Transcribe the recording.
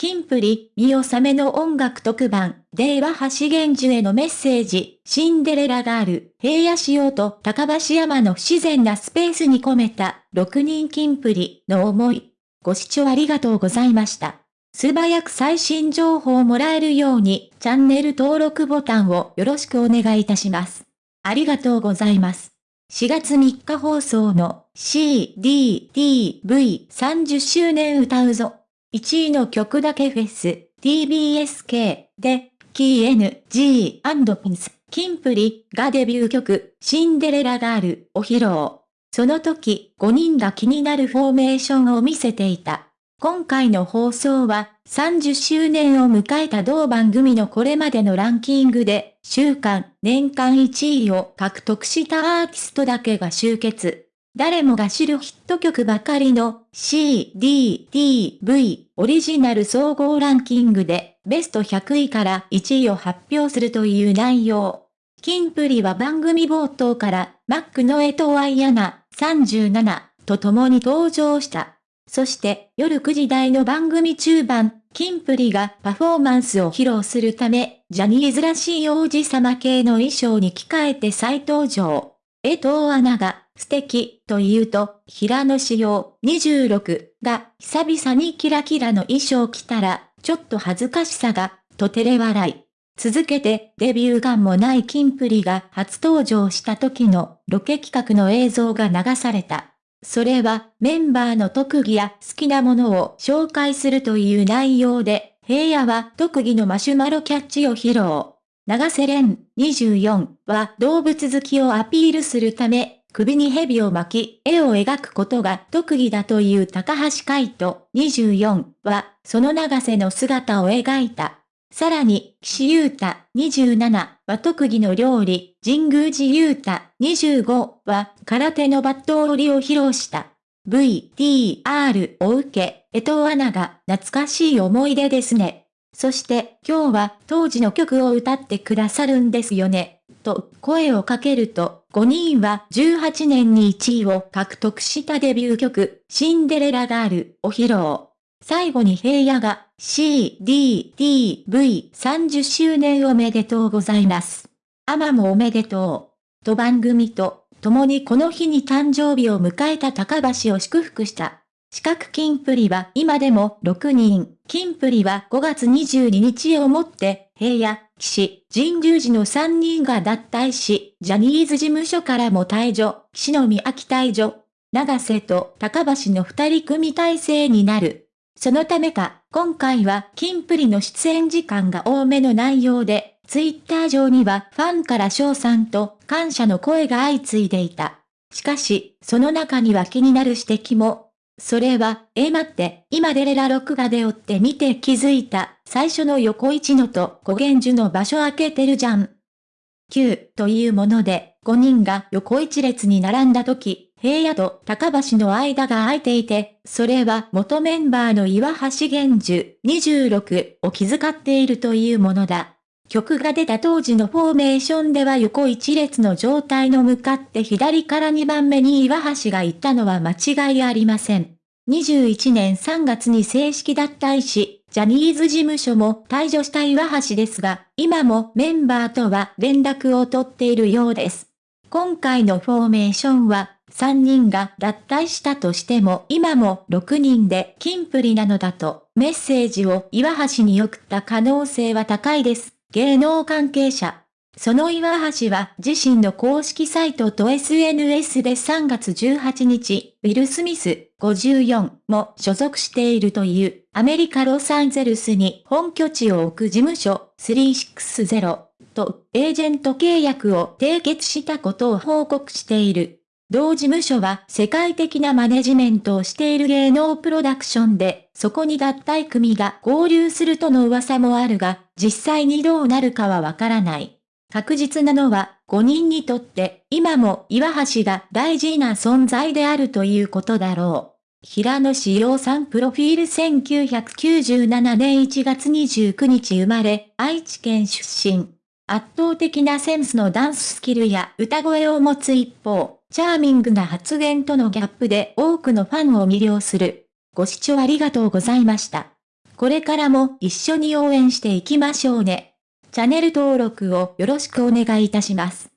キンプリ、見納めの音楽特番、デーワ橋源樹へのメッセージ、シンデレラガール、平野仕様と高橋山の不自然なスペースに込めた、6人キンプリの思い。ご視聴ありがとうございました。素早く最新情報をもらえるように、チャンネル登録ボタンをよろしくお願いいたします。ありがとうございます。4月3日放送の CDTV30 周年歌うぞ。1位の曲だけフェス、TBSK で、キー N、G& ピンス、キンプリがデビュー曲、シンデレラガールを披露。その時、5人が気になるフォーメーションを見せていた。今回の放送は、30周年を迎えた同番組のこれまでのランキングで、週間、年間1位を獲得したアーティストだけが集結。誰もが知るヒット曲ばかりの C, D, T, V オリジナル総合ランキングでベスト100位から1位を発表するという内容。キンプリは番組冒頭からマックの江藤愛アナ37と共に登場した。そして夜9時台の番組中盤、キンプリがパフォーマンスを披露するため、ジャニーズらしい王子様系の衣装に着替えて再登場。江藤アナが素敵と言うと、平野仕様26が久々にキラキラの衣装着たら、ちょっと恥ずかしさが、と照れ笑い。続けてデビュー感もないキンプリが初登場した時のロケ企画の映像が流された。それはメンバーの特技や好きなものを紹介するという内容で、平野は特技のマシュマロキャッチを披露。長瀬廉24は動物好きをアピールするため、首に蛇を巻き、絵を描くことが特技だという高橋海人24は、その長瀬の姿を描いた。さらに、岸優太27は特技の料理、神宮寺優太25は空手のバット折りを披露した。VTR を受け、江藤アナが懐かしい思い出ですね。そして今日は当時の曲を歌ってくださるんですよね、と声をかけると、5人は18年に1位を獲得したデビュー曲、シンデレラガールを披露。最後に平野が CDDV30 周年おめでとうございます。アマもおめでとう。と番組と共にこの日に誕生日を迎えた高橋を祝福した。四角金プリは今でも6人。金プリは5月22日をもって、平野、岸、神宮寺の3人が脱退し、ジャニーズ事務所からも退場、岸の宮城退場、長瀬と高橋の2人組体制になる。そのためか、今回は金プリの出演時間が多めの内容で、ツイッター上にはファンから賞賛と感謝の声が相次いでいた。しかし、その中には気になる指摘も、それは、え待って、今デレラ録画で追って見て気づいた、最初の横一のと小源樹の場所開けてるじゃん。9というもので、5人が横一列に並んだ時、平野と高橋の間が空いていて、それは元メンバーの岩橋源樹26を気遣っているというものだ。曲が出た当時のフォーメーションでは横一列の状態の向かって左から2番目に岩橋が行ったのは間違いありません。21年3月に正式脱退し、ジャニーズ事務所も退場した岩橋ですが、今もメンバーとは連絡を取っているようです。今回のフォーメーションは、3人が脱退したとしても今も6人でキンプリなのだとメッセージを岩橋に送った可能性は高いです。芸能関係者。その岩橋は自身の公式サイトと SNS で3月18日、ウィル・スミス54も所属しているというアメリカ・ロサンゼルスに本拠地を置く事務所360とエージェント契約を締結したことを報告している。同事務所は世界的なマネジメントをしている芸能プロダクションで、そこに脱退組が合流するとの噂もあるが、実際にどうなるかはわからない。確実なのは、5人にとって今も岩橋が大事な存在であるということだろう。平野志陽さんプロフィール1997年1月29日生まれ、愛知県出身。圧倒的なセンスのダンススキルや歌声を持つ一方、チャーミングな発言とのギャップで多くのファンを魅了する。ご視聴ありがとうございました。これからも一緒に応援していきましょうね。チャンネル登録をよろしくお願いいたします。